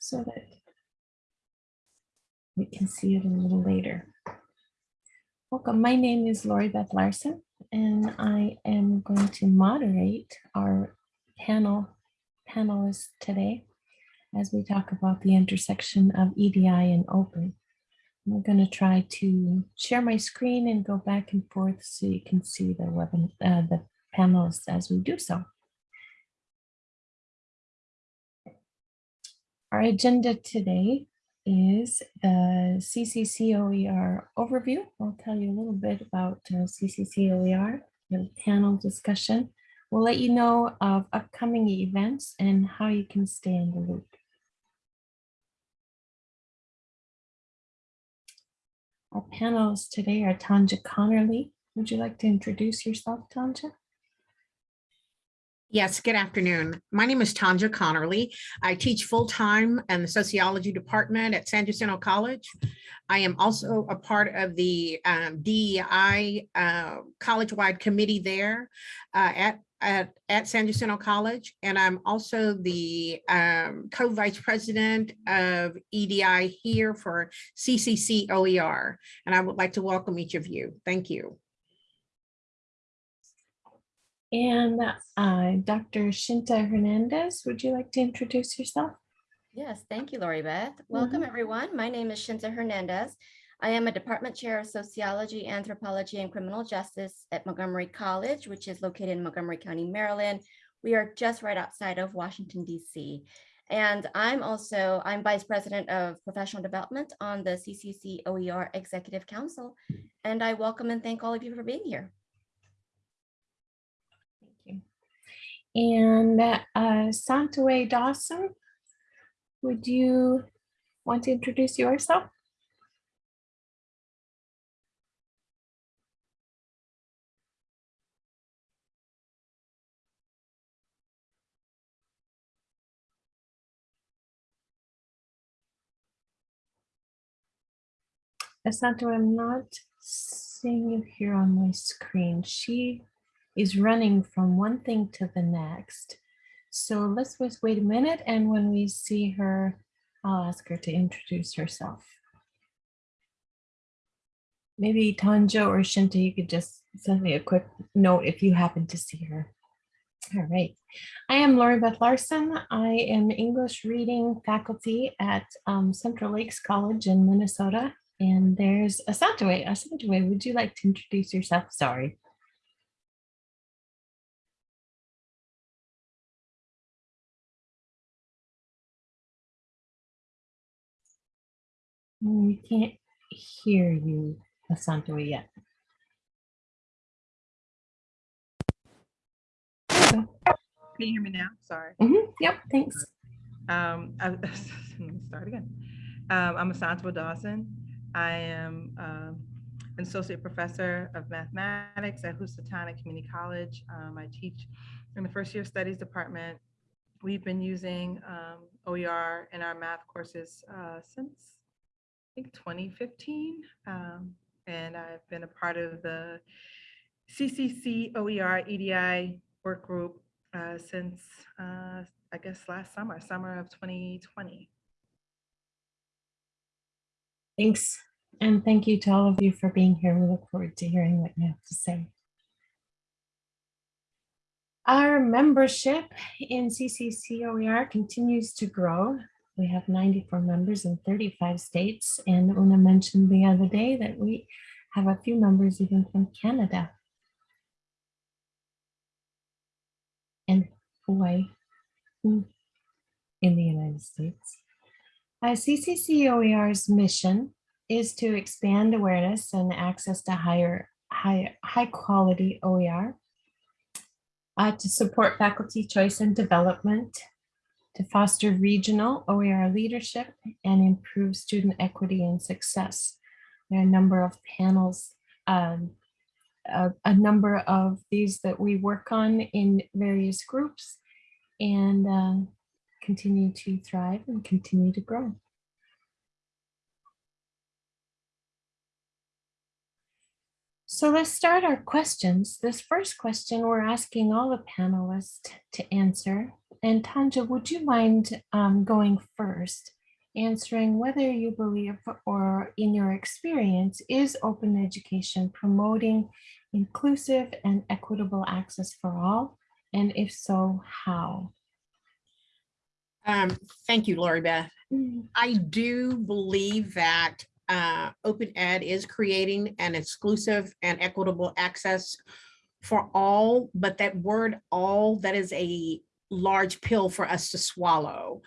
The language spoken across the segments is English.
so that we can see it a little later. Welcome, my name is Lori Beth Larson, and I am going to moderate our panel panelists today as we talk about the intersection of EDI and open. I'm going to try to share my screen and go back and forth so you can see the webinar, uh, the panelists as we do so. Our agenda today is the CCCOER overview. I'll tell you a little bit about uh, CCCOER, the panel discussion. We'll let you know of upcoming events and how you can stay in the loop. Our panelists today are Tanja Connerly. Would you like to introduce yourself, Tanja? Yes, good afternoon. My name is Tanja Connerly. I teach full-time in the sociology department at San Jacinto College. I am also a part of the um, DEI uh, college-wide committee there uh, at, at, at San Jacinto College. And I'm also the um, co-vice president of EDI here for CCC OER. And I would like to welcome each of you. Thank you. And uh, Dr. Shinta Hernandez, would you like to introduce yourself? Yes, thank you, Lori Beth. Welcome, everyone. My name is Shinta Hernandez. I am a department chair of sociology, anthropology, and criminal justice at Montgomery College, which is located in Montgomery County, Maryland. We are just right outside of Washington, D.C. And I'm also, I'm vice president of professional development on the CCC OER Executive Council. And I welcome and thank all of you for being here. And uh, Santaway Dawson, would you want to introduce yourself? Asante, I'm not seeing you here on my screen. She is running from one thing to the next. So let's just wait a minute and when we see her, I'll ask her to introduce herself. Maybe Tanja or Shinta, you could just send me a quick note if you happen to see her. All right. I am Lori Beth Larson. I am English reading faculty at um, Central Lakes College in Minnesota. And there's Asantwa. Asantwa, would you like to introduce yourself? Sorry. We can't hear you, Asante, yet. Can you hear me now? Sorry. Mm -hmm. Yep, thanks. Um, I, start again. Um, I'm Asantwa Dawson. I am um, an associate professor of mathematics at Housatonic Community College. Um, I teach in the first year studies department. We've been using um, OER in our math courses uh, since think 2015. Um, and I've been a part of the CCC OER EDI work group uh, since, uh, I guess, last summer, summer of 2020. Thanks. And thank you to all of you for being here. We look forward to hearing what you have to say. Our membership in CCC OER continues to grow. We have 94 members in 35 states. And Una mentioned the other day that we have a few members even from Canada and Hawaii in the United States. Uh, CCCOER's mission is to expand awareness and access to higher, high, high quality OER, uh, to support faculty choice and development, to foster regional OER leadership and improve student equity and success. There are a number of panels, um, a, a, number of these that we work on in various groups and uh, continue to thrive and continue to grow. So let's start our questions. This first question, we're asking all the panelists to answer. And Tanja, would you mind um, going first, answering whether you believe or in your experience, is open education promoting inclusive and equitable access for all? And if so, how? Um, thank you, Lori Beth. Mm, I do believe that uh, Open Ed is creating an exclusive and equitable access for all, but that word all, that is a large pill for us to swallow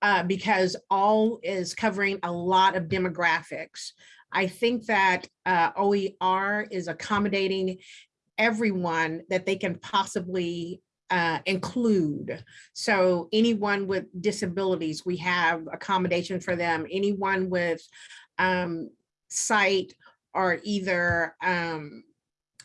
uh, because all is covering a lot of demographics. I think that uh, OER is accommodating everyone that they can possibly uh, include. So anyone with disabilities, we have accommodation for them. Anyone with um, sight or either um,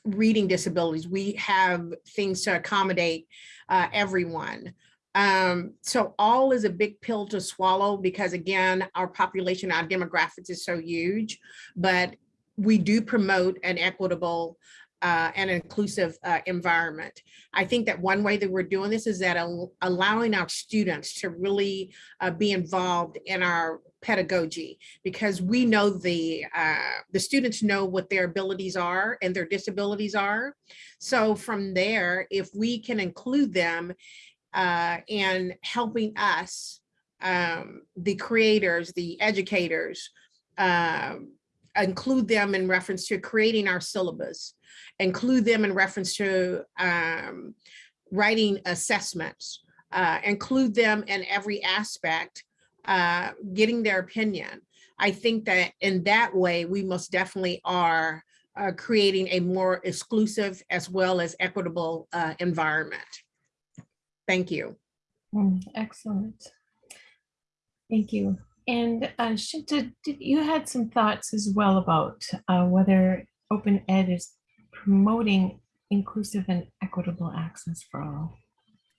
reading disabilities, we have things to accommodate uh, everyone. Um, so all is a big pill to swallow because again, our population, our demographics is so huge, but we do promote an equitable uh, and inclusive uh, environment. I think that one way that we're doing this is that al- allowing our students to really uh, be involved in our pedagogy because we know the uh, the students know what their abilities are and their disabilities are. So from there, if we can include them uh, in helping us, um, the creators, the educators, um, include them in reference to creating our syllabus, include them in reference to um, writing assessments, uh, include them in every aspect, uh, getting their opinion. I think that in that way, we most definitely are uh, creating a more exclusive as well as equitable uh, environment. Thank you. mm, Excellent. Thank you. And uh, Shinta, did- you had some thoughts as well about uh, whether open ed is promoting inclusive and equitable access for all.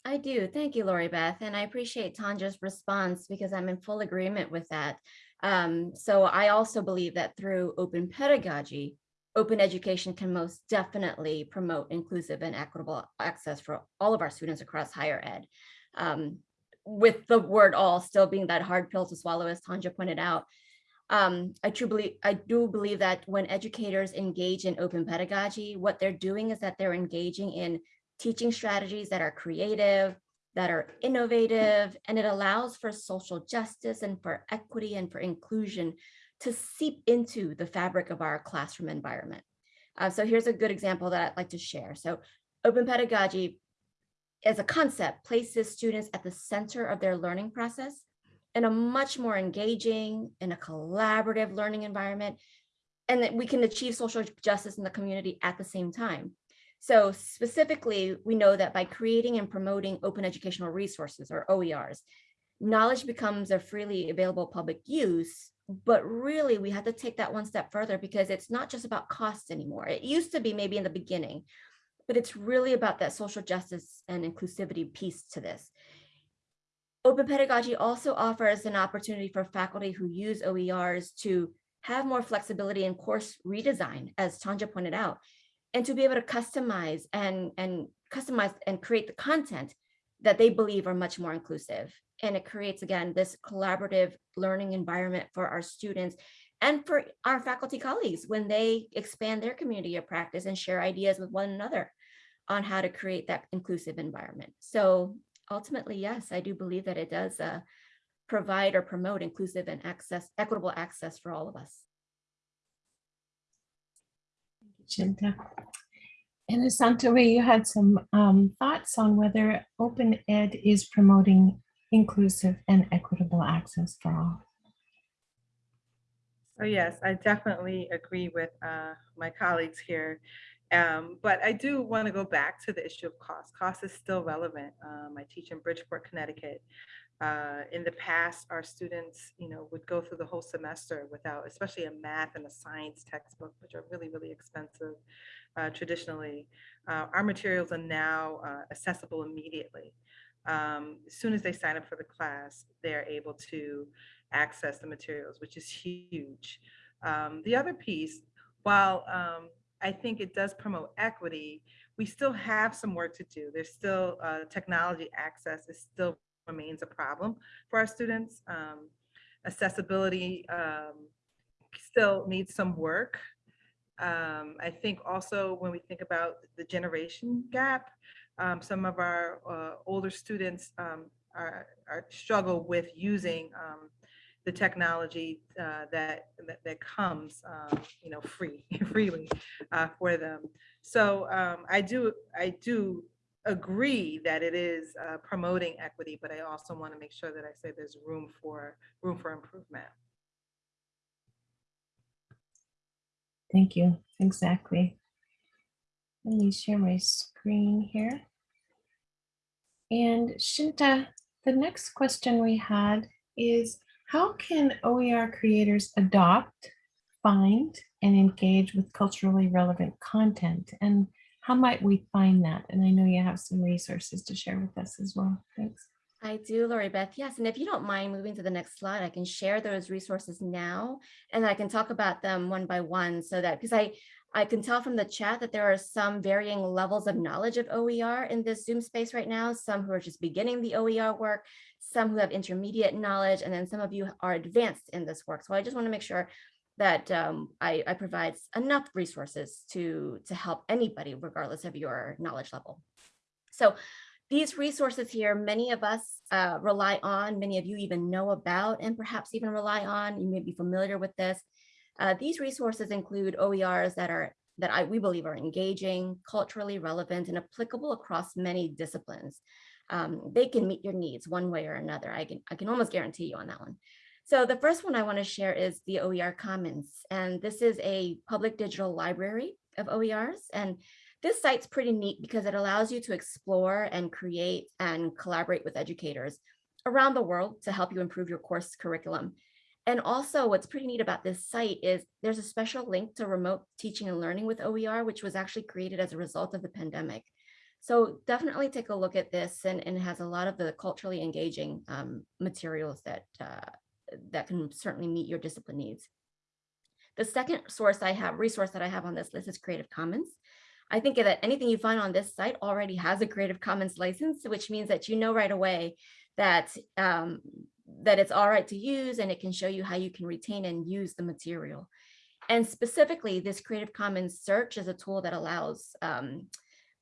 I do. Thank you, Lori Beth. And I appreciate Tanja's response because I'm in full agreement with that. Um, so I also believe that through open pedagogy, open education can most definitely promote inclusive and equitable access for all of our students across higher ed. Um, with the word all still being that hard pill to swallow, as Tanja pointed out. Um, I truly I do believe that when educators engage in open pedagogy, what they're doing is that they're engaging in teaching strategies that are creative, that are innovative, and it allows for social justice and for equity and for inclusion to seep into the fabric of our classroom environment. Uh, so here's a good example that I'd like to share. So open pedagogy as a concept places students at the center of their learning process in a much more engaging and a collaborative learning environment and that we can achieve social justice in the community at the same time. So specifically, we know that by creating and promoting open educational resources or OERs, knowledge becomes a freely available public use, but really we have to take that one step further because it's not just about cost anymore. It used to be maybe in the beginning, but it's really about that social justice and inclusivity piece to this. Open pedagogy also offers an opportunity for faculty who use OERs to have more flexibility in course redesign, as Tanja pointed out, and to be able to customize and, and customize and create the content that they believe are much more inclusive. And it creates, again, this collaborative learning environment for our students and for our faculty colleagues when they expand their community of practice and share ideas with one another on how to create that inclusive environment. So ultimately, yes, I do believe that it does uh, provide or promote inclusive and access, equitable access for all of us. Shinta. And Asantwa, you had some um, thoughts on whether open ed is promoting inclusive and equitable access for all. So yes, I definitely agree with uh, my colleagues here. Um, but I do want to go back to the issue of cost. Cost is still relevant. Um, I teach in Bridgeport, Connecticut. Uh, in the past, our students, you know, would go through the whole semester without, especially a math and a science textbook, which are really, really expensive uh, traditionally. Uh, our materials are now uh, accessible immediately. Um, as soon as they sign up for the class, they're able to access the materials, which is huge. Um, the other piece, while um, I think it does promote equity. We still have some work to do. There's still, uh, technology access is still remains a problem for our students. Um, accessibility, um, still needs some work. Um, I think also when we think about the generation gap, um, some of our uh, older students um, are, are struggle with using um, the technology uh, that, that that comes, um, you know, free freely uh, for them. So um, I do I do agree that it is uh, promoting equity, but I also want to make sure that I say there's room for room for improvement. Thank you. Exactly. Let me share my screen here. And Shinta, the next question we had is how can OER creators adopt, find, and engage with culturally relevant content? And how might we find that? And I know you have some resources to share with us as well. Thanks. I do, Lori Beth. Yes, and if you don't mind moving to the next slide, I can share those resources now, and I can talk about them one by one so that because I I can tell from the chat that there are some varying levels of knowledge of OER in this Zoom space right now, some who are just beginning the OER work, some who have intermediate knowledge, and then some of you are advanced in this work. So I just want to make sure that um, I, I provide enough resources to, to help anybody, regardless of your knowledge level. So these resources here, many of us uh, rely on, many of you even know about, and perhaps even rely on, you may be familiar with this. Uh, these resources include OERs that are that I, we believe are engaging, culturally relevant, and applicable across many disciplines. Um, they can meet your needs one way or another. I can, I can almost guarantee you on that one. So the first one I want to share is the OER Commons, and this is a public digital library of OERs. And this site's pretty neat because it allows you to explore and create and collaborate with educators around the world to help you improve your course curriculum. And also what's pretty neat about this site is there's a special link to remote teaching and learning with OER, which was actually created as a result of the pandemic. So definitely take a look at this and, and it has a lot of the culturally engaging um, materials that, uh, that can certainly meet your discipline needs. The second source I have, resource that I have on this list is Creative Commons. I think that anything you find on this site already has a Creative Commons license, which means that you know right away that um, that it's all right to use and it can show you how you can retain and use the material. And specifically, this Creative Commons search is a tool that allows um,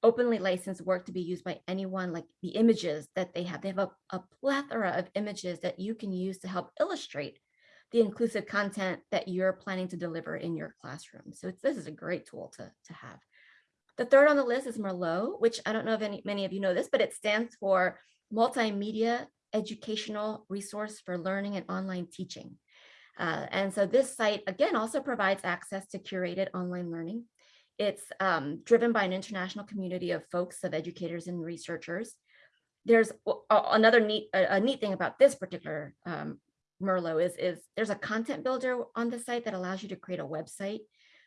openly licensed work to be used by anyone, like the images that they have. They have a, a plethora of images that you can use to help illustrate the inclusive content that you're planning to deliver in your classroom. So this is a great tool to, to have. The third on the list is Merlot, which I don't know if any, many of you know this, but it stands for Multimedia Educational Resource for Learning and Online Teaching. Uh, and so this site, again, also provides access to curated online learning. It's um, driven by an international community of folks, of educators and researchers. There's another neat, a, neat thing about this particular um, Merlot is, is there's a content builder on the site that allows you to create a website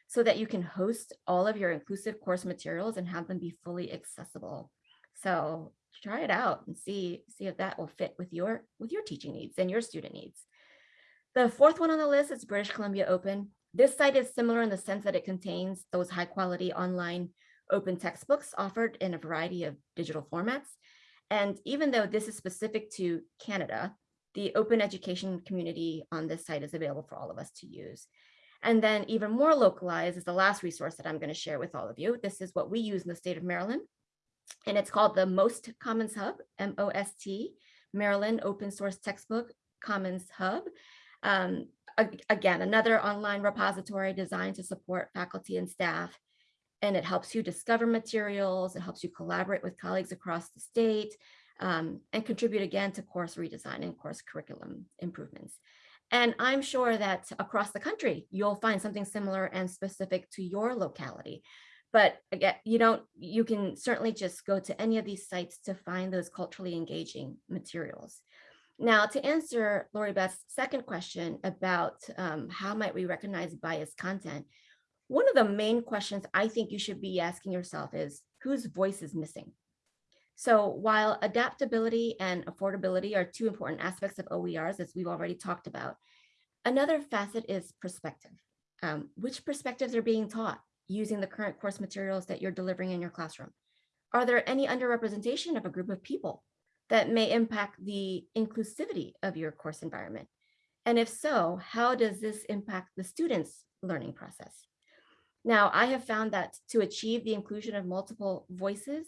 so that you can host all of your inclusive course materials and have them be fully accessible. So try it out and see, see if that will fit with your, with your teaching needs and your student needs. The fourth one on the list is British Columbia Open. This site is similar in the sense that it contains those high quality online open textbooks offered in a variety of digital formats. And even though this is specific to Canada, the open education community on this site is available for all of us to use. And then even more localized is the last resource that I'm going to share with all of you. This is what we use in the state of Maryland. And it's called the Most Commons Hub, M-O-S-T, Maryland Open Source Textbook Commons Hub. Um, again, another online repository designed to support faculty and staff. And it helps you discover materials, it helps you collaborate with colleagues across the state, um, and contribute again to course redesign and course curriculum improvements. And I'm sure that across the country, you'll find something similar and specific to your locality. But again, you don't, you can certainly just go to any of these sites to find those culturally engaging materials. Now, to answer Lori Beth's second question about um, how might we recognize biased content, one of the main questions I think you should be asking yourself is whose voice is missing? So while adaptability and affordability are two important aspects of OERs, as we've already talked about, another facet is perspective. Um, which perspectives are being taught? Using the current course materials that you're delivering in your classroom? Are there any underrepresentation of a group of people that may impact the inclusivity of your course environment? And if so, how does this impact the students' learning process? Now, I have found that to achieve the inclusion of multiple voices,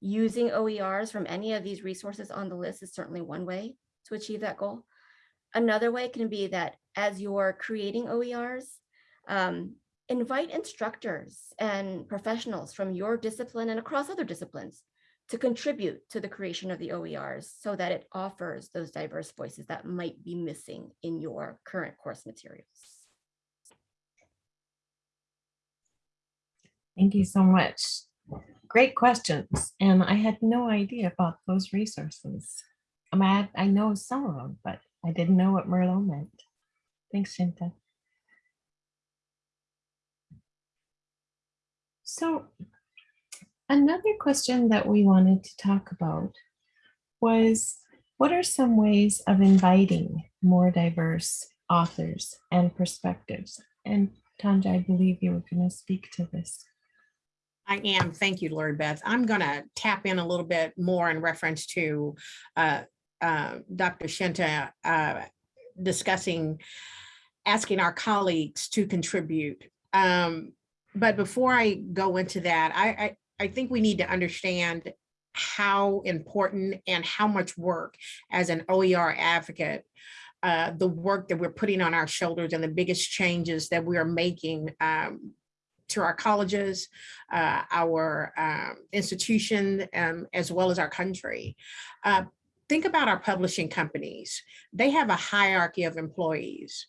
using OERs from any of these resources on the list is certainly one way to achieve that goal. Another way can be that as you're creating OERs, um, invite instructors and professionals from your discipline and across other disciplines to contribute to the creation of the OERs so that it offers those diverse voices that might be missing in your current course materials. Thank you so much. Great questions. And I had no idea about those resources. I mean, I, I know some of them, but I didn't know what Merlot meant. Thanks, Shinta. So another question that we wanted to talk about was what are some ways of inviting more diverse authors and perspectives? And Tanja, I believe you were going to speak to this. I am. Thank you, Lori Beth. I'm going to tap in a little bit more in reference to uh, uh, Dr. Shinta uh, discussing asking our colleagues to contribute. Um, but before I go into that, I, I, I think we need to understand how important and how much work as an OER advocate uh, the work that we're putting on our shoulders and the biggest changes that we are making um, to our colleges, uh, our um, institution, um, as well as our country. Uh, think about our publishing companies. They have a hierarchy of employees.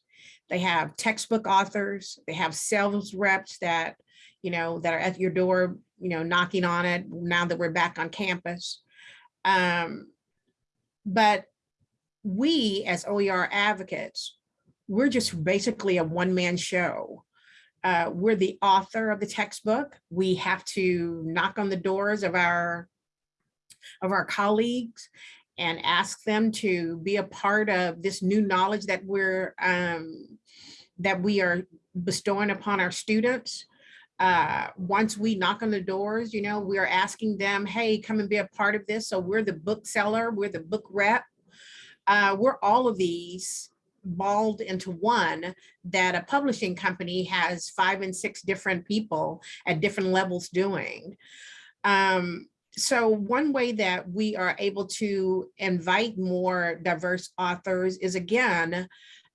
They have textbook authors, they have sales reps that, you know, that are at your door, you know, knocking on it now that we're back on campus. Um, but we as OER advocates, we're just basically a one-man show. Uh, we're the author of the textbook. We have to knock on the doors of our of our colleagues and ask them to be a part of this new knowledge that we're um, that we are bestowing upon our students. Uh, once we knock on the doors, you know, we are asking them, hey, come and be a part of this. So we're the bookseller, we're the book rep. Uh, we're all of these balled into one that a publishing company has five and six different people at different levels doing. Um, so one way that we are able to invite more diverse authors is again,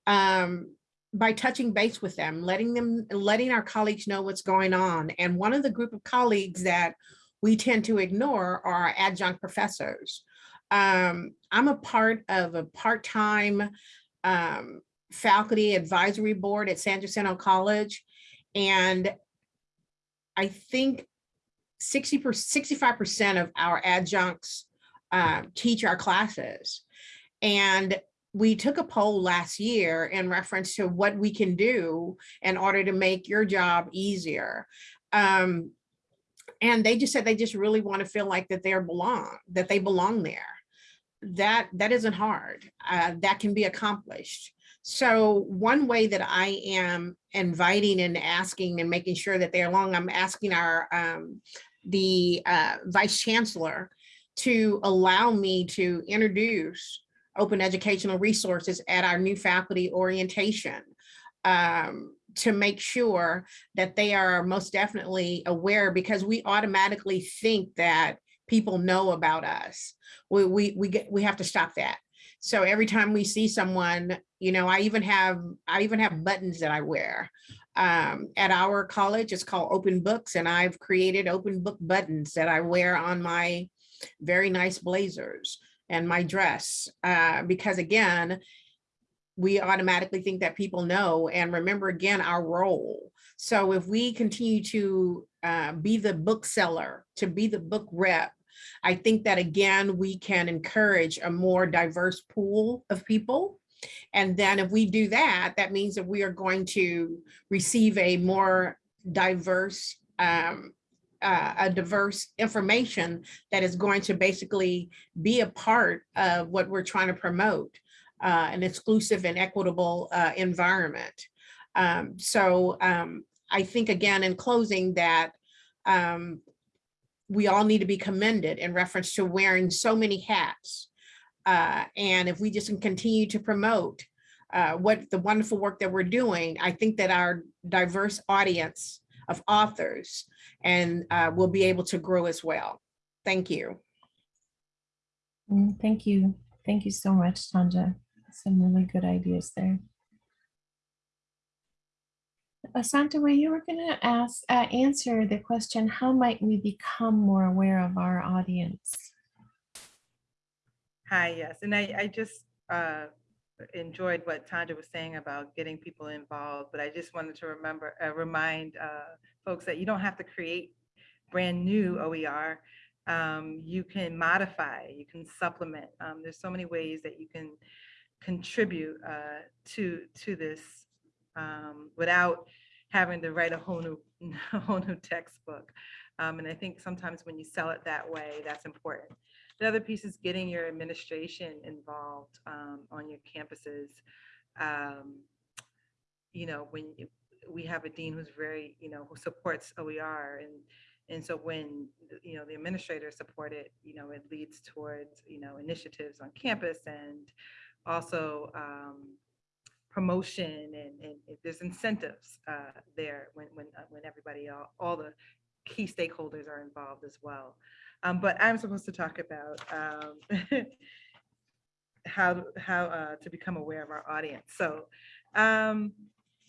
um, by touching base with them, letting them, letting our colleagues know what's going on. And one of the group of colleagues that we tend to ignore are adjunct professors. Um, I'm a part of a part-time um, faculty advisory board at San Jacinto College. And I think 60 65% of our adjuncts uh, teach our classes. And we took a poll last year in reference to what we can do in order to make your job easier. Um, and they just said they just really want to feel like that they're belong, that they belong there. That that isn't hard. Uh, that can be accomplished. So one way that I am inviting and asking and making sure that they're along, I'm asking our um, the uh, vice chancellor to allow me to introduce open educational resources at our new faculty orientation um, to make sure that they are most definitely aware because we automatically think that people know about us. We, we, we, get, we have to stop that. So every time we see someone, you know, I even have, I even have buttons that I wear. Um, at our college, it's called Open Books, and I've created open book buttons that I wear on my very nice blazers and my dress. Uh, because again, we automatically think that people know and remember again our role. So if we continue to uh, be the bookseller, to be the book rep, I think that again, we can encourage a more diverse pool of people. And then if we do that, that means that we are going to receive a more diverse, um, uh, a diverse information that is going to basically be a part of what we're trying to promote, uh, an exclusive and equitable uh, environment. Um, so um, I think again, in closing that um, we all need to be commended in reference to wearing so many hats. Uh, and if we just continue to promote uh, what the wonderful work that we're doing, I think that our diverse audience of authors and uh, will be able to grow as well. Thank you. Mm, Thank you. Thank you so much, Tanja. Some really good ideas there. Asanta, were you were going to ask, uh, answer the question, how might we become more aware of our audience? Hi, yes, and I, I just uh, enjoyed what Tanja was saying about getting people involved, but I just wanted to remember, uh, remind uh, folks that you don't have to create brand new OER. Um, You can modify, you can supplement. Um, There's so many ways that you can contribute uh, to, to this um, without having to write a whole new, whole new textbook. Um, And I think sometimes when you sell it that way, that's important. The other piece is getting your administration involved um, on your campuses. Um, You know, when we have a dean who's very, you know, who supports OER and, and so when, you know, the administrators support it, you know, it leads towards, you know, initiatives on campus and also um, promotion and, and there's incentives uh, there when, when, uh, when everybody, all, all the key stakeholders are involved as well. Um, but I'm supposed to talk about um, how how uh, to become aware of our audience. So um,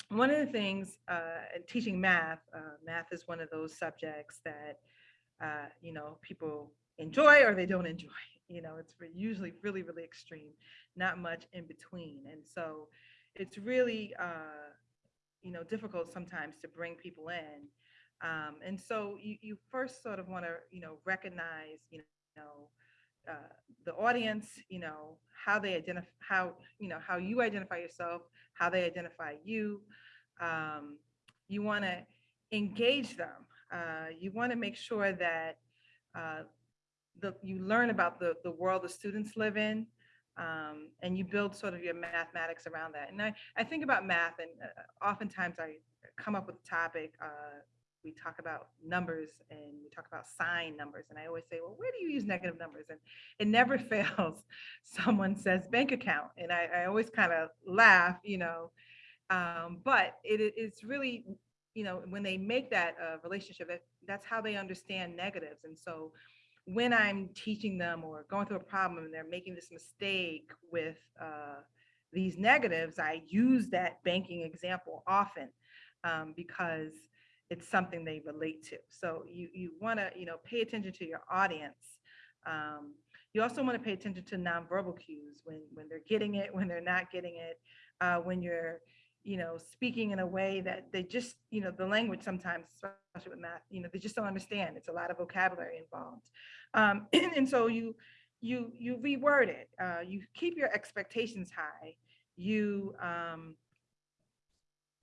one of the things uh, teaching math, uh, math is one of those subjects that uh, you know people enjoy or they don't enjoy. You know, it's usually really really extreme, not much in between, and so it's really uh, you know difficult sometimes to bring people in. Um, and so you, you first sort of want to, you know, recognize, you know, uh, the audience, you know, how they identify, how, you know, how you identify yourself, how they identify you. Um, you want to engage them. Uh, you want to make sure that uh, the, you learn about the, the world the students live in. Um, and you build sort of your mathematics around that. And I, I think about math and uh, oftentimes I come up with a topic, uh, we talk about numbers and we talk about sign numbers. And I always say, well, where do you use negative numbers? And it never fails. Someone says bank account. And I, I always kind of laugh, you know. Um, but it, it's really, you know, when they make that uh, relationship, that, that's how they understand negatives. And so when I'm teaching them or going through a problem and they're making this mistake with uh, these negatives, I use that banking example often um, because it's something they relate to. So you you want to you know pay attention to your audience. Um, you also want to pay attention to nonverbal cues when when they're getting it, when they're not getting it, uh, when you're you know speaking in a way that they just you know the language sometimes, especially with math, you know they just don't understand. It's a lot of vocabulary involved, um, and, and so you you you reword it. Uh, you keep your expectations high. You um,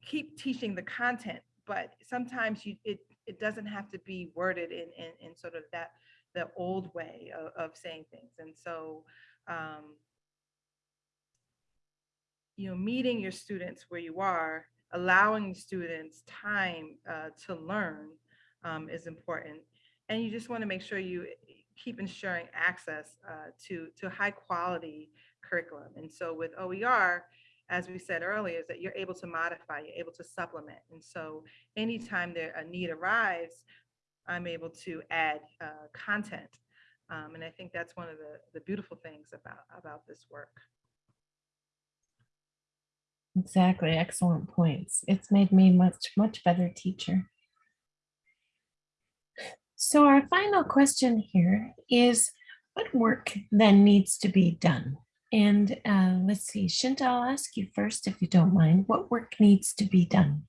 keep teaching the content but sometimes you it it doesn't have to be worded in in, in sort of that the old way of, of saying things. And so um you know meeting your students where you are allowing students time uh, to learn um, is important. And you just want to make sure you keep ensuring access uh, to to high quality curriculum. And so with oer as we said earlier, is that you're able to modify, you're able to supplement. And so anytime there a need arrives, I'm able to add uh, content. Um, and I think that's one of the, the beautiful things about, about this work. Exactly, excellent points. It's made me much, much better teacher. So our final question here is, what work then needs to be done? And uh, let's see, Shinta, I'll ask you first, if you don't mind, what work needs to be done?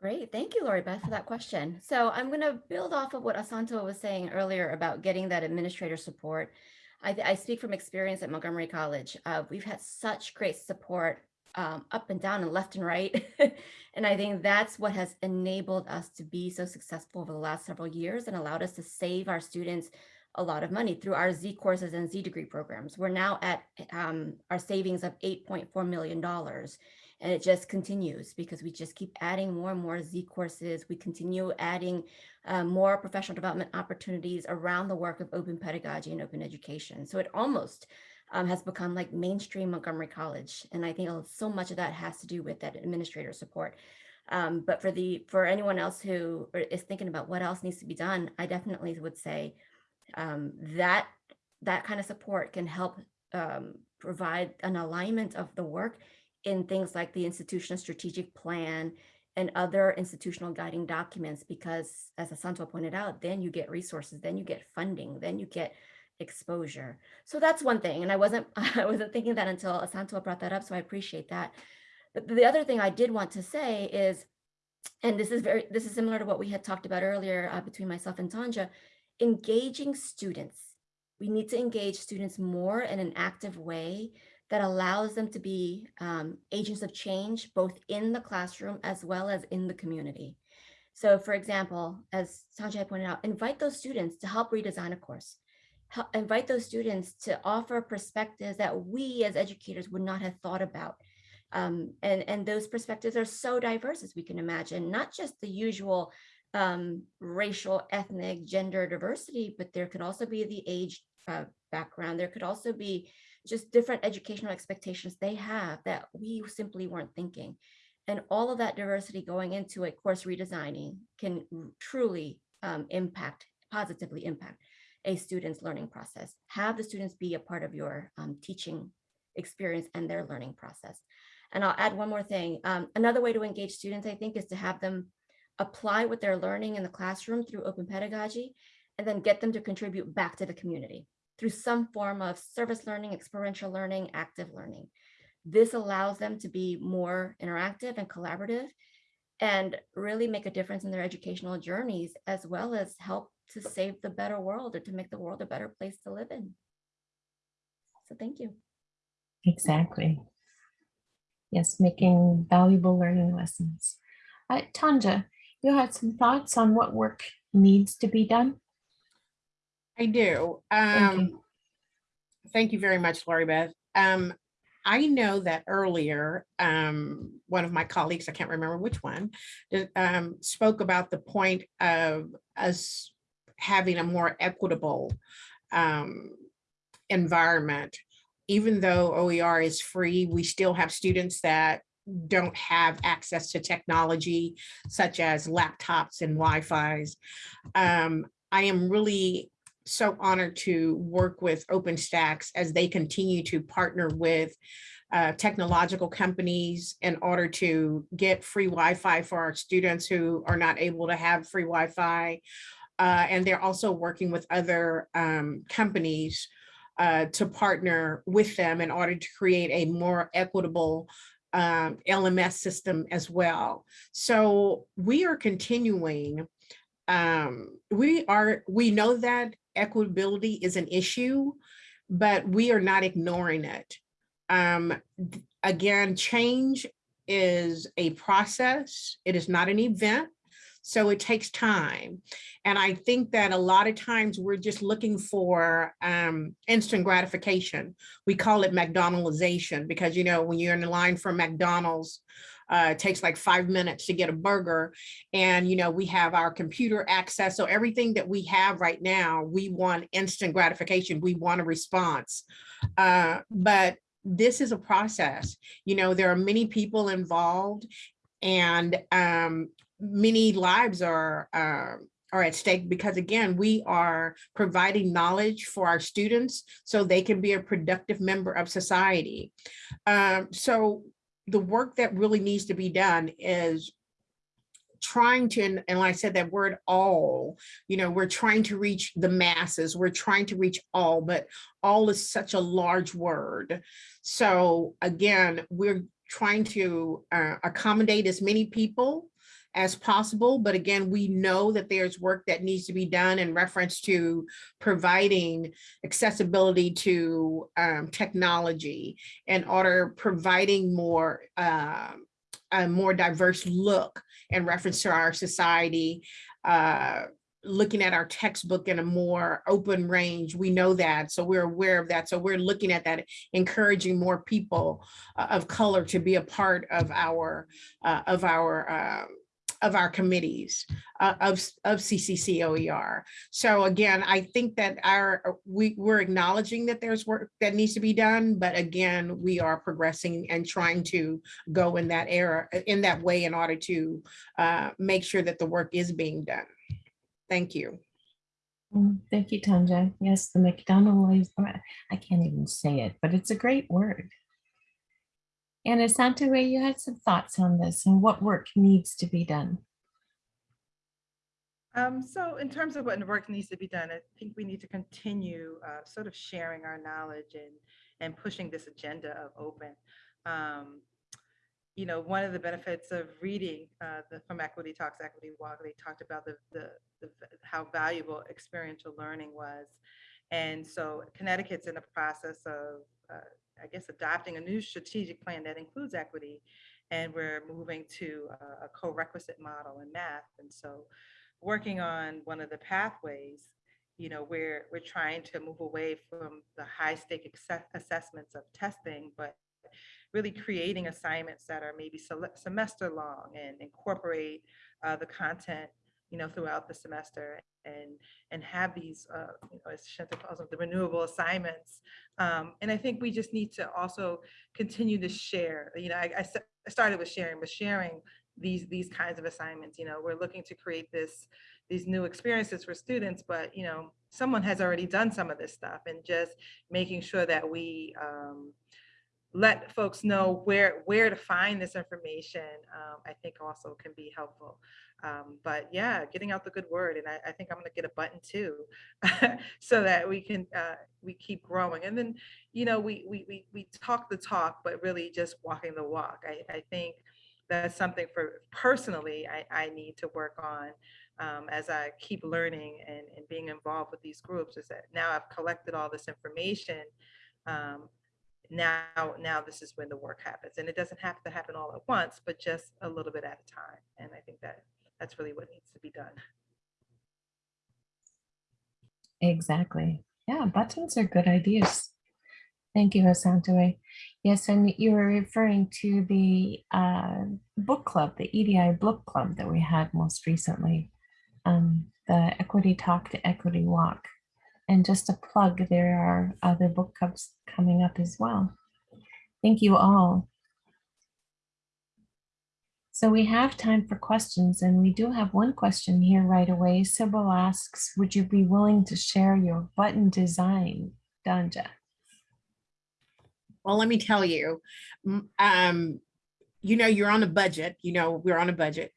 Great. Thank you, Lori Beth, for that question. So I'm going to build off of what Asanto was saying earlier about getting that administrator support. I, I speak from experience at Montgomery College. Uh, we've had such great support um, up and down and left and right. and I think that's what has enabled us to be so successful over the last several years and allowed us to save our students a lot of money through our Z courses and Z degree programs. We're now at um, our savings of $8.4 million. And it just continues because we just keep adding more and more Z courses. We continue adding uh, more professional development opportunities around the work of open pedagogy and open education. So it almost um, has become like mainstream Montgomery College. And I think so much of that has to do with that administrator support. Um, but for the for anyone else who is thinking about what else needs to be done, I definitely would say um, that that kind of support can help um, provide an alignment of the work in things like the institutional strategic plan and other institutional guiding documents, because as Asanto pointed out, then you get resources, then you get funding, then you get exposure. So that's one thing. And I wasn't I wasn't thinking that until Asanto brought that up. So I appreciate that. But the other thing I did want to say is, and this is very this is similar to what we had talked about earlier uh, between myself and Tanja, engaging students. We need to engage students more in an active way that allows them to be um, agents of change, both in the classroom as well as in the community. So for example, as Sanjay pointed out, invite those students to help redesign a course. Help, invite those students to offer perspectives that we as educators would not have thought about. Um, and, and those perspectives are so diverse as we can imagine, not just the usual um, racial, ethnic, gender diversity, but there could also be the age uh, background. There could also be just different educational expectations they have that we simply weren't thinking. And all of that diversity going into a course redesigning can truly um, impact, positively impact a student's learning process. Have the students be a part of your um, teaching experience and their learning process. And I'll add one more thing. Um, another way to engage students, I think, is to have them apply what they're learning in the classroom through open pedagogy, and then get them to contribute back to the community through some form of service learning, experiential learning, active learning. This allows them to be more interactive and collaborative and really make a difference in their educational journeys, as well as help to save the better world or to make the world a better place to live in. So thank you. Exactly. Yes, making valuable learning lessons. Uh, Tanja, you had some thoughts on what work needs to be done? I do. Thank you. Um, thank you very much, Lori Beth. Um, I know that earlier, um, one of my colleagues, I can't remember which one, um, spoke about the point of us having a more equitable um, environment. Even though OER is free, we still have students that don't have access to technology such as laptops and Wi-Fi's. Um, I am really so honored to work with OpenStax as they continue to partner with uh, technological companies in order to get free Wi-Fi for our students who are not able to have free Wi-Fi. Uh, and they're also working with other um, companies uh, to partner with them in order to create a more equitable um, LMS system as well. So we are continuing um, we are, we know that equitability is an issue, but we are not ignoring it. Um, again, change is a process. It is not an event. So it takes time. And I think that a lot of times we're just looking for um, instant gratification. We call it McDonaldization because, you know, when you're in the line for McDonald's, uh, it takes like five minutes to get a burger. And, you know, we have our computer access. So everything that we have right now, we want instant gratification. We want a response. Uh, but this is a process. You know, there are many people involved and um, many lives are uh, are at stake because again, we are providing knowledge for our students so they can be a productive member of society. Um, so the work that really needs to be done is trying to, and, and I said that word all, you know, we're trying to reach the masses, we're trying to reach all, but all is such a large word. So again, we're trying to uh, accommodate as many people as possible. But again, we know that there's work that needs to be done in reference to providing accessibility to um, technology in order providing more uh, a more diverse look in reference to our society, uh, looking at our textbook in a more open range. We know that, so we're aware of that. So we're looking at that, encouraging more people uh, of color to be a part of our, uh, of our, uh, of our committees uh, of, of CCCOER. So again, I think that our, we, we're acknowledging that there's work that needs to be done, but again, we are progressing and trying to go in that era, in that way in order to uh, make sure that the work is being done. Thank you. Mm, Thank you, Tanja. Yes, the McDonald, I can't even say it, but it's a great word. And Asantwa, you had some thoughts on this and what work needs to be done. Um, so in terms of what work needs to be done, I think we need to continue uh, sort of sharing our knowledge and and pushing this agenda of open. Um, you know, one of the benefits of reading uh, the from Equity Talks, Equity Walk, they talked about the, the the how valuable experiential learning was, and so Connecticut's in the process of, uh, I guess, adopting a new strategic plan that includes equity, and we're moving to a, a co-requisite model in math, and so working on one of the pathways, you know, where we're trying to move away from the high stake assessments of testing, but really creating assignments that are maybe semester long and incorporate uh, the content, you know, throughout the semester and and have these, uh, you know, as Shinta calls them, the renewable assignments. Um, and I think we just need to also continue to share. You know, I I started with sharing, but sharing these these kinds of assignments you know we're looking to create this these new experiences for students but you know someone has already done some of this stuff and just making sure that we um, let folks know where where to find this information um, i think also can be helpful um, but yeah getting out the good word and i, I think i'm going to get a button too so that we can uh, we keep growing and then you know we, we we we talk the talk but really just walking the walk i, I think that's something for personally I, I need to work on um, as I keep learning and, and being involved with these groups is that now I've collected all this information. Um, now, now this is when the work happens and it doesn't have to happen all at once, but just a little bit at a time. And I think that that's really what needs to be done. Exactly. Yeah, buttons are good ideas. Thank you, Asantwa. Yes, and you were referring to the uh, book club, the EDI book club that we had most recently, um, the Equity Talk to Equity Walk. And just a plug, there are other book clubs coming up as well. Thank you all. So we have time for questions and we do have one question here right away. Sybil asks, would you be willing to share your button design, Tanja? Well, let me tell you, um, you know, you're on a budget, you know, we're on a budget.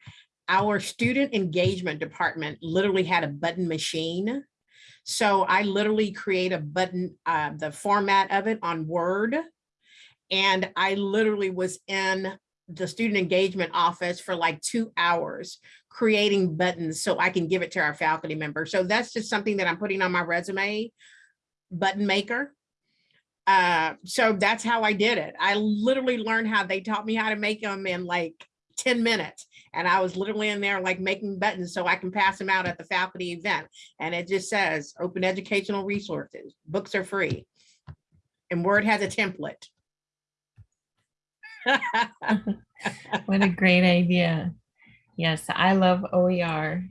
Our student engagement department literally had a button machine. So I literally create a button, uh, the format of it on Word. And I literally was in the student engagement office for like two hours creating buttons so I can give it to our faculty members. So that's just something that I'm putting on my resume, button maker. Uh, so that's how I did it. I literally learned how they taught me how to make them in like 10 minutes. And I was literally in there like making buttons so I can pass them out at the faculty event. And it just says open educational resources, books are free. And Word has a template. What a great idea. Yes, I love OER.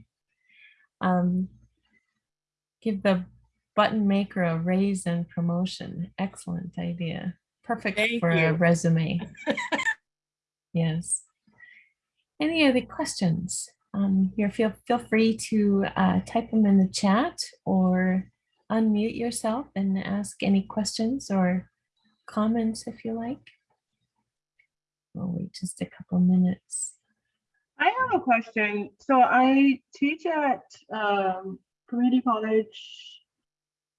Um, give the button maker a raise and promotion. Excellent idea. Perfect Thank for a resume. Yes. Any other questions? Um, here, feel, feel free to uh, type them in the chat or unmute yourself and ask any questions or comments if you like. We'll wait just a couple minutes. I have a question. So I teach at um, Community College,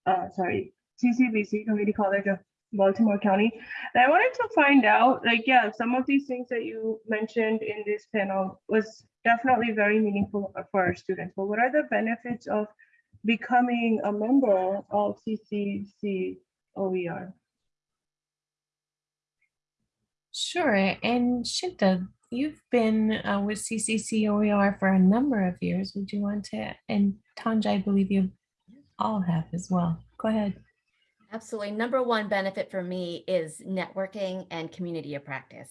uh, sorry, CCBC, Community College of Baltimore County. And I wanted to find out, like, yeah, some of these things that you mentioned in this panel was definitely very meaningful for our students. But what are the benefits of becoming a member of CCC OER? Sure, and Shinta, you've been uh, with CCCOER for a number of years. Would you want to, and Tanja, I believe you all have as well. Go ahead. Absolutely. Number one benefit for me is networking and community of practice.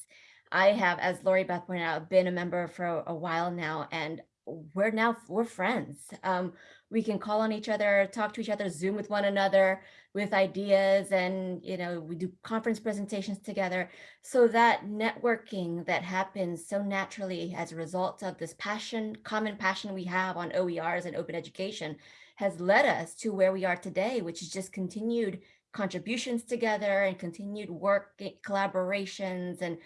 I have, as Lori Beth pointed out, been a member for a while now, and we're now we're friends. Um, we can call on each other, talk to each other, Zoom with one another with ideas, and you know we do conference presentations together. So that networking that happens so naturally as a result of this passion, common passion we have on OERs and open education, has led us to where we are today, which is just continued contributions together and continued work eh, collaborations and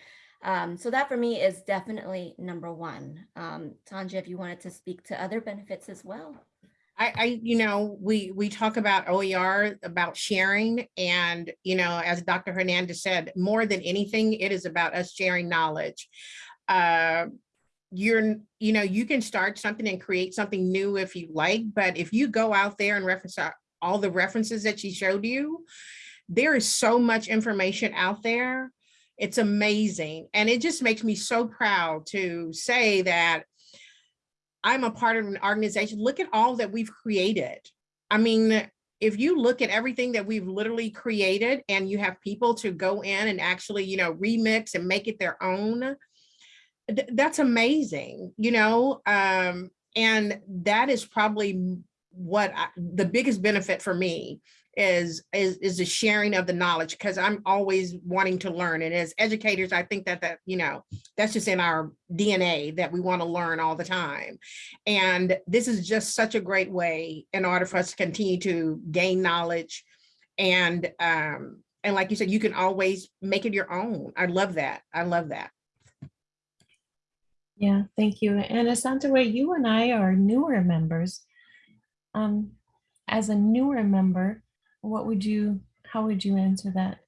um, so that for me is definitely number one. Um, Tanja, if you wanted to speak to other benefits as well. I, I, you know, we, we talk about OER, about sharing and, you know, as Dr. Hernandez said, more than anything, it is about us sharing knowledge. Uh, You're, you know, you can start something and create something new if you like, but if you go out there and reference all the references that she showed you, there is so much information out there. It's amazing. And it just makes me so proud to say that I'm a part of an organization. Look at all that we've created. I mean, if you look at everything that we've literally created and you have people to go in and actually, you know, remix and make it their own, th- that's amazing, you know? Um, and that is probably what I, the biggest benefit for me is is is the sharing of the knowledge because I'm always wanting to learn and as educators I think that that you know that's just in our DNA that we want to learn all the time and this is just such a great way in order for us to continue to gain knowledge and um and like you said you can always make it your own I love that I love that Yeah, thank you. And Asantwa, you and I are newer members. Um, as a newer member, what would you, how would you answer that?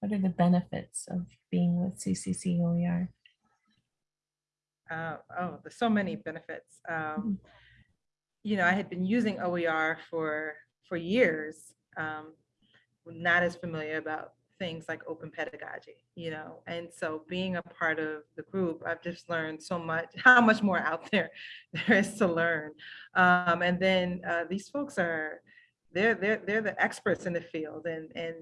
What are the benefits of being with CCCOER? Uh, oh, there's so many benefits. Um, you know, I had been using OER for for years, um, not as familiar about things like open pedagogy, you know, and so being a part of the group, I've just learned so much, how much more out there there is to learn. Um, and then uh, these folks are, they're they're they're the experts in the field, and and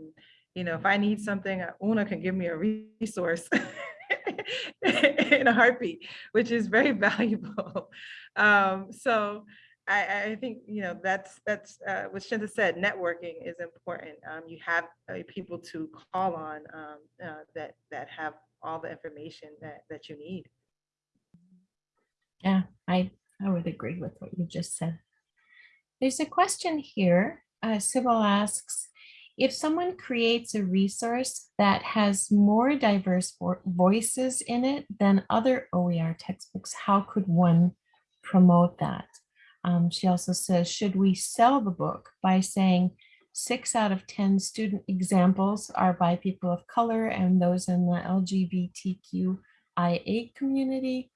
you know, if I need something, uh, Una can give me a resource in a heartbeat, which is very valuable. Um, so I, I think, you know, that's, that's uh, what Shinta said, networking is important. Um, you have uh, people to call on um, uh, that, that have all the information that, that you need. Yeah, I, I would agree with what you just said. There's a question here. Uh, Sybil asks, if someone creates a resource that has more diverse vo- voices in it than other OER textbooks, how could one promote that? Um, she also says, should we sell the book by saying six out of 10 student examples are by people of color and those in the LGBTQIA community?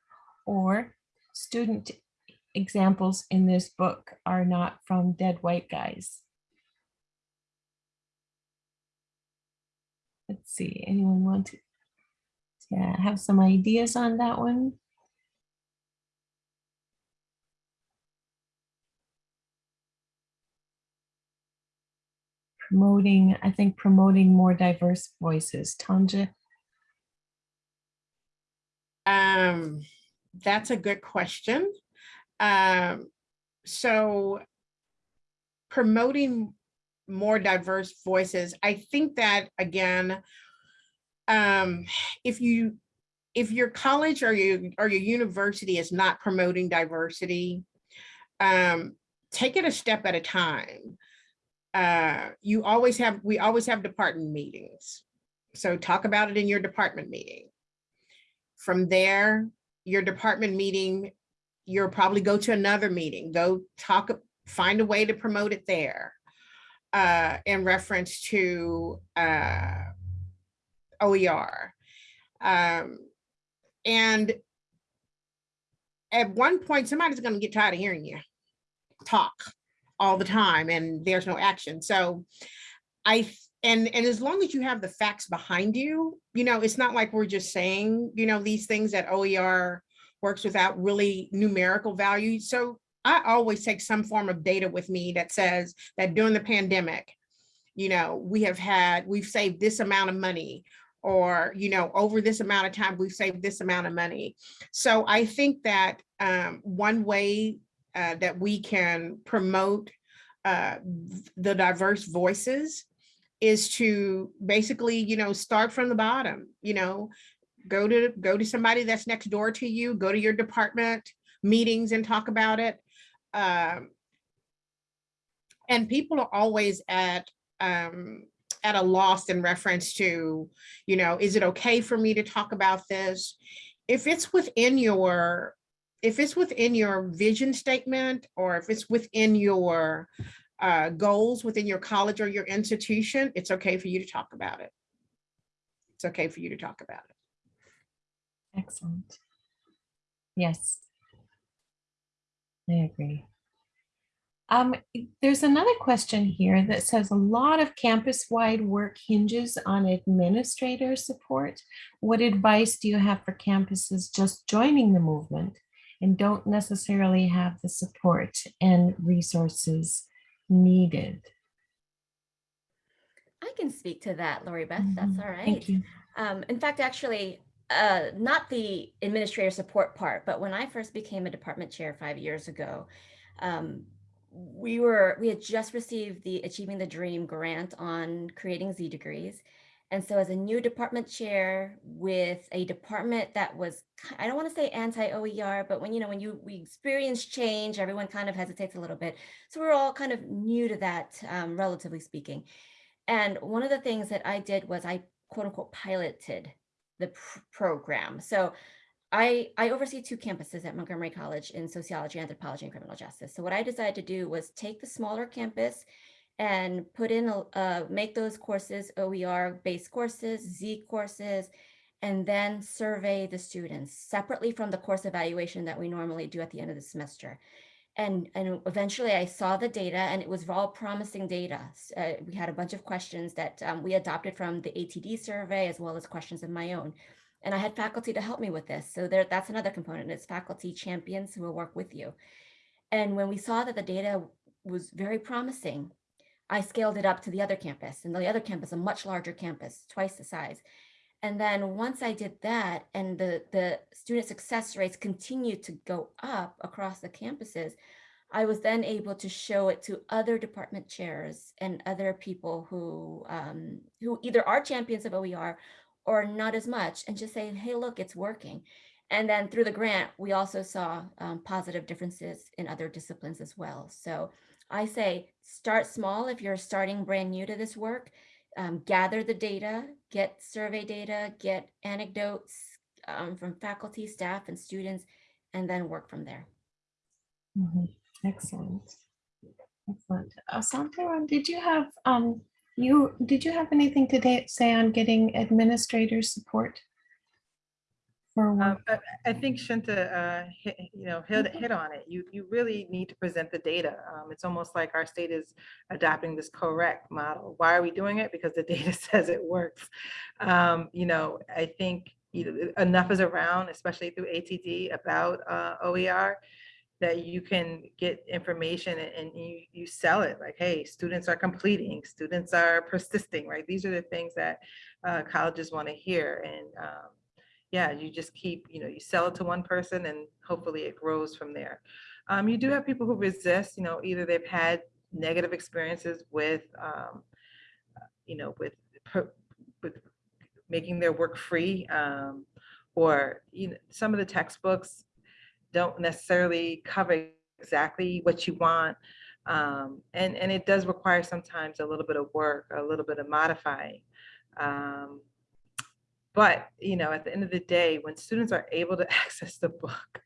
Or student examples in this book are not from dead white guys? Let's see, anyone want to yeah, have some ideas on that one? Promoting, I think promoting more diverse voices. Tanja? Um, that's a good question. Um, so promoting more diverse voices, I think that again, um, if you if your college or your or your university is not promoting diversity, um, take it a step at a time. Uh, you always have we always have department meetings. So talk about it in your department meeting. From there, your department meeting, you'll probably go to another meeting, go talk, find a way to promote it there. Uh, in reference to uh, OER. Um, and at one point, somebody's gonna get tired of hearing you talk all the time and there's no action. So I, and, and as long as you have the facts behind you, you know, it's not like we're just saying, you know, these things that OER works without really numerical value. So I always take some form of data with me that says that during the pandemic, you know, we have had, we've saved this amount of money or, you know, over this amount of time, we've saved this amount of money. So I think that um, one way uh, that we can promote uh, the diverse voices is to basically, you know, start from the bottom, you know, go to go to somebody that's next door to you, go to your department meetings and talk about it. Um, and people are always at um, at a loss in reference to, you know, is it okay for me to talk about this? If it's within your, if it's within your vision statement, or if it's within your uh, goals within your college or your institution, it's okay for you to talk about it. It's okay for you to talk about it. Excellent. Yes. I agree. Um, there's another question here that says a lot of campus-wide work hinges on administrator support. What advice do you have for campuses just joining the movement and don't necessarily have the support and resources needed? I can speak to that, Lori Beth. That's Mhm. all right. Thank you. Um, in fact, actually, uh, not the administrator support part, but when I first became a department chair five years ago, um, we were we had just received the Achieving the Dream grant on creating Z degrees. And so as a new department chair with a department that was, I don't want to say anti-OER, but when, you know, when you we experience change, everyone kind of hesitates a little bit. So we're all kind of new to that, um, relatively speaking. And one of the things that I did was I quote unquote piloted the pr- program. So I, I oversee two campuses at Montgomery College in sociology, anthropology, and criminal justice. So what I decided to do was take the smaller campus and put in, a- uh, make those courses OER based courses, Z courses, and then survey the students separately from the course evaluation that we normally do at the end of the semester. And, and eventually I saw the data and it was all promising data. Uh, we had a bunch of questions that um, we adopted from the ATD survey as well as questions of my own. And I had faculty to help me with this. So there, that's another component. It's faculty champions who will work with you. And when we saw that the data was very promising, I scaled it up to the other campus and the other campus, a much larger campus, twice the size. And then once I did that and the, the student success rates continued to go up across the campuses, I was then able to show it to other department chairs and other people who, um, who either are champions of OER or not as much and just saying, hey, look, it's working. And then through the grant, we also saw um, positive differences in other disciplines as well. So I say start small if you're starting brand new to this work. Um, gather the data, get survey data, get anecdotes um, from faculty, staff, and students, and then work from there. Mhm. Excellent. Excellent. Uh, Santaram, did you have, um, you, did you have anything to say on getting administrator support? For? Um, I, I think Shinta, uh, hit, you know, hit, hit on it. You, you really need to present the data. Um, it's almost like our state is adopting this correct model. Why are we doing it? Because the data says it works. Um, you know, I think you enough is around, especially through ATD about uh, OER, that you can get information and, and you, you sell it like, hey, students are completing, students are persisting, right? These are the things that uh, colleges want to hear. And um, yeah, you just keep, you know, you sell it to one person and hopefully it grows from there. Um, you do have people who resist, you know, either they've had negative experiences with, um, you know, with, with making their work free, um, or, you know, some of the textbooks don't necessarily cover exactly what you want. Um, and, and it does require sometimes a little bit of work, a little bit of modifying. Um, but, you know, at the end of the day, when students are able to access the book,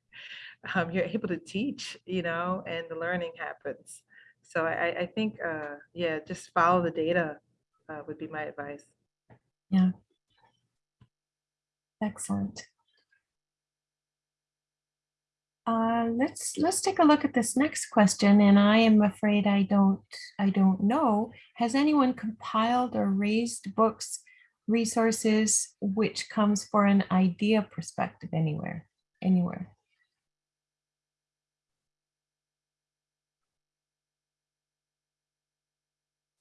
um, you're able to teach, you know, and the learning happens. So I, I think, uh, yeah, just follow the data uh, would be my advice. Yeah. Excellent. Uh, let's, let's take a look at this next question, and I am afraid I don't, I don't know. Has anyone compiled or raised books, resources, which comes for an idea perspective anywhere, anywhere?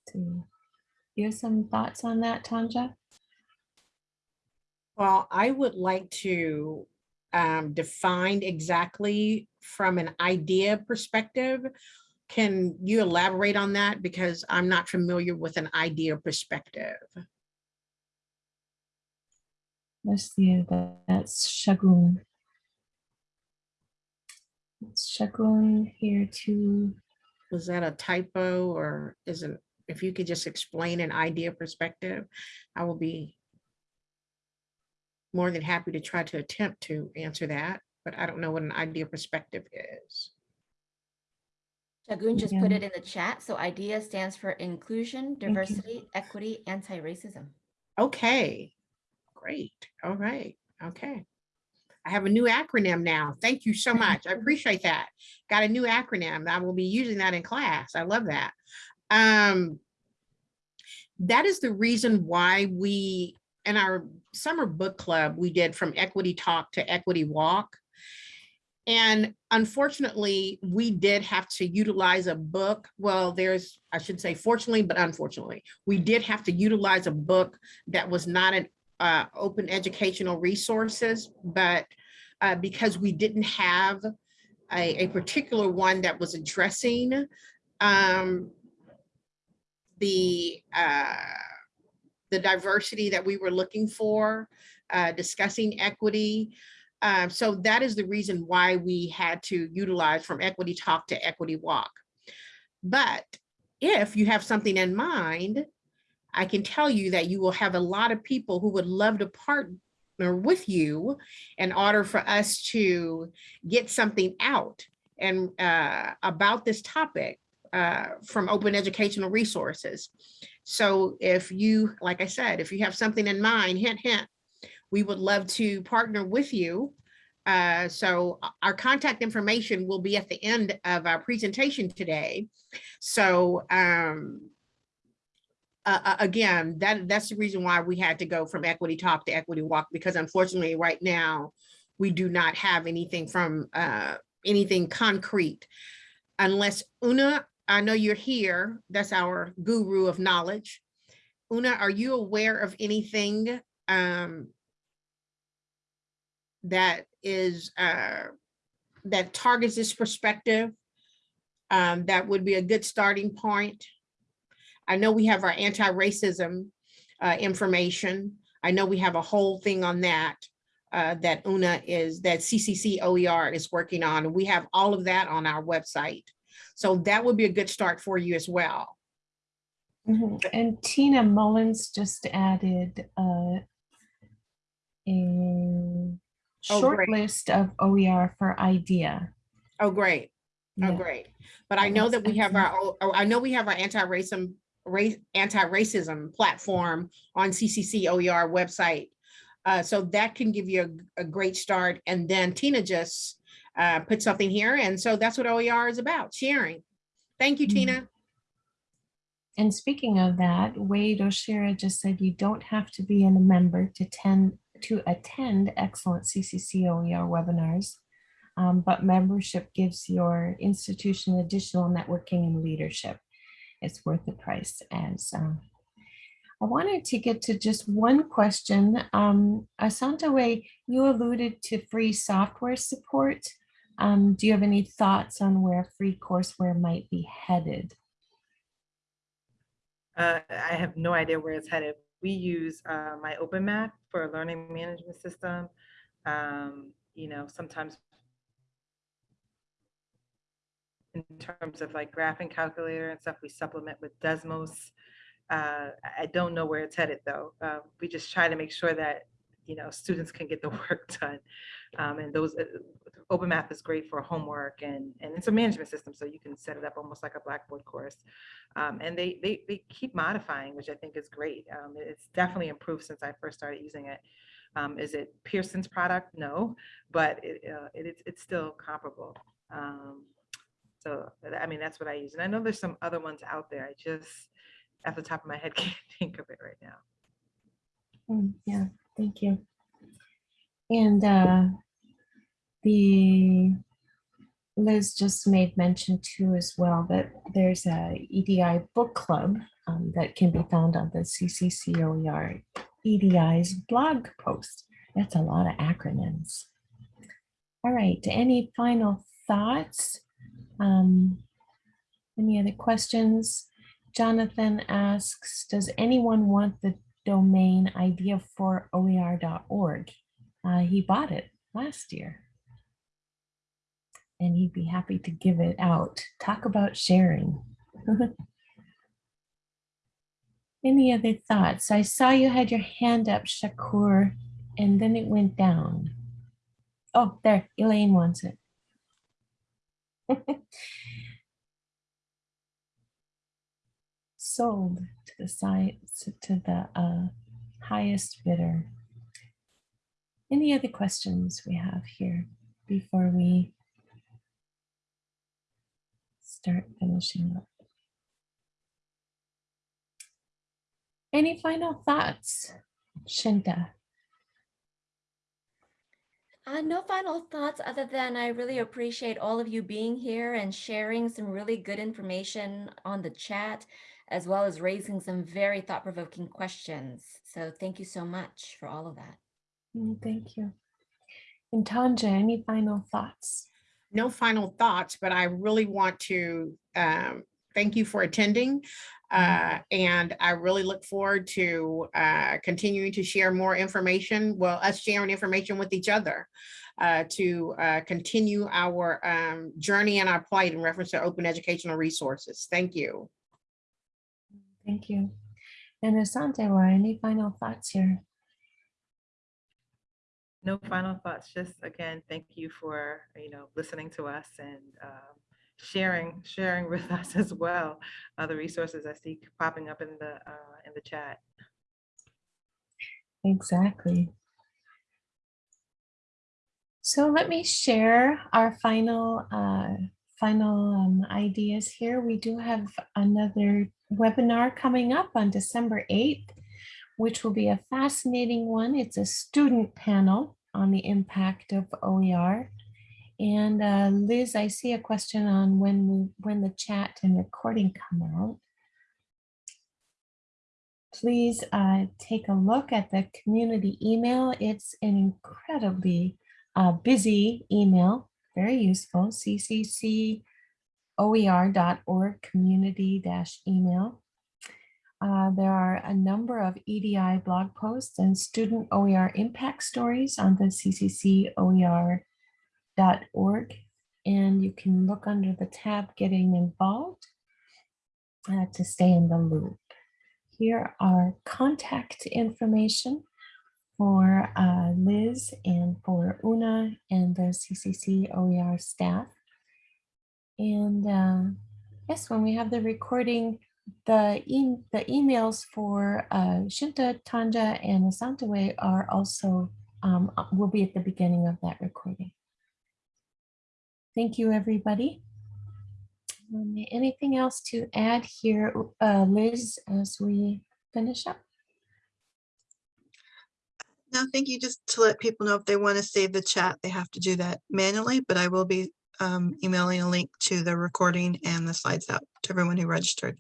So, you have some thoughts on that, Tanja? Well, I would like to um, define exactly from an idea perspective. Can you elaborate on that? Because I'm not familiar with an idea perspective. Let's see, that- that's Shagun. It's Shagun here too. Was that a typo or is it, if you could just explain an idea perspective, I will be more than happy to try to attempt to answer that, but I don't know what an idea perspective is. Shagun just put it in the chat. So IDEA stands for inclusion, diversity, equity, anti-racism. Okay, great. All right, okay. I have a new acronym now. Thank you so much. I appreciate that. Got a new acronym. I will be using that in class. I love that. Um, that is the reason why we, in our summer book club, we did from equity talk to equity walk. And unfortunately, we did have to utilize a book. Well, there's, I should say fortunately, but unfortunately, we did have to utilize a book that was not an uh, open educational resources, but uh, because we didn't have a, a particular one that was addressing um, the uh, the diversity that we were looking for, uh, discussing equity. Um, so that is the reason why we had to utilize from equity talk to equity walk. But if you have something in mind, I can tell you that you will have a lot of people who would love to partner with you in order for us to get something out and uh, about this topic uh, from open educational resources. So if you, like I said, if you have something in mind, hint, hint, we would love to partner with you. Uh, so our contact information will be at the end of our presentation today. So um, uh, uh, again, that that's the reason why we had to go from equity talk to equity walk, because unfortunately right now, we do not have anything from uh, anything concrete. Unless Una, I know you're here, that's our guru of knowledge. Una, are you aware of anything um, that is uh, that targets this perspective? Um, that would be a good starting point. I know we have our anti-racism uh, information. I know we have a whole thing on that uh, that Una is, that CCC OER is working on. and We have all of that on our website. So that would be a good start for you as well. Mhm. And Tina Mullins just added uh, a Oh, short great. list of OER for IDEA. Oh, great. Oh, great. But I know that we have our, oh, oh, I know we have our anti-racism, anti-racism platform on CCC OER website. Uh, so that can give you a, a great start. And then Tina just uh, put something here. And so that's what OER is about, sharing. Thank you, Mhm. Tina. And speaking of that, Wade Oshira just said you don't have to be a member to attend to attend excellent CCC OER webinars. Um, but membership gives your institution additional networking and leadership. It's worth the price as um, I wanted to get to just one question. Um, Asantwa, you alluded to free software support. Um, do you have any thoughts on where free courseware might be headed? Uh, I have no idea where it's headed. We use uh, MyOpenMath for a learning management system. Um, you know, sometimes in terms of like graphing calculator and stuff, we supplement with Desmos. Uh, I- don't know where it's headed though. Uh, we just try to make sure that, you know, students can get the work done. Um, and those, uh, Open Math is great for homework and, and it's a management system, so you can set it up almost like a Blackboard course. Um, and they, they, they keep modifying, which I think is great. Um, it's definitely improved since I first started using it. Um, is it Pearson's product? No, but it, uh, it, it's- it's still comparable. So, I mean, that's what I use. And I know there's some other ones out there. I just, at the top of my head, can't think of it right now. Mm, Yeah, thank you. And uh, the Liz just made mention too as well that there's a EDI book club um, that can be found on the CCCOER EDI's blog post. That's a lot of acronyms. All right, any final thoughts? Um, Any other questions? Jonathan asks, does anyone want the domain idea for oer.org. Uh, he bought it last year. And he'd be happy to give it out. Talk about sharing. Any other thoughts? I saw you had your hand up, Shakur, and then it went down. Oh, there, Elaine wants it. Sold to the site, to the uh, highest bidder. Any other questions we have here before we start finishing up? Any final thoughts, Shinta? Uh, no final thoughts other than I really appreciate all of you being here and sharing some really good information on the chat, as well as raising some very thought-provoking questions. So thank you so much for all of that. Mm, Thank you. And Tanja, any final thoughts? no final thoughts, but I really want to um, thank you for attending. Uh, and I really look forward to uh, continuing to share more information, well, us sharing information with each other uh, to uh, continue our um, journey and our plight in reference to open educational resources. Thank you. Thank you. And Asante, Laura, any final thoughts here? No final thoughts, just again, thank you for, you know, listening to us and um, sharing, sharing with us as well, other resources I see popping up in the, uh, in the chat. Exactly. So let me share our final uh, final um, ideas here. We do have another webinar coming up on December 8th, which will be a fascinating one. It's a student panel on the impact of OER. And uh, Liz, I see a question on when we, when the chat and recording come out. Please uh, take a look at the community email. It's an incredibly uh, busy email, very useful, cccoer.org community dash email. Uh, there are a number of EDI blog posts and student OER impact stories on the cccoer.org. And you can look under the tab getting involved uh, to stay in the loop. Here are contact information for uh, Liz and for Una and the CCC OER staff. And uh, yes, when we have the recording, the, e the emails for uh, Shinta, Tanja, and Asantwa are also, um, will be at the beginning of that recording. Thank you, everybody. Um, anything else to add here, uh, Liz, as we finish up? No, thank you. Just to let people know if they want to save the chat, they have to do that manually, but I will be um, emailing a link to the recording and the slides out to everyone who registered.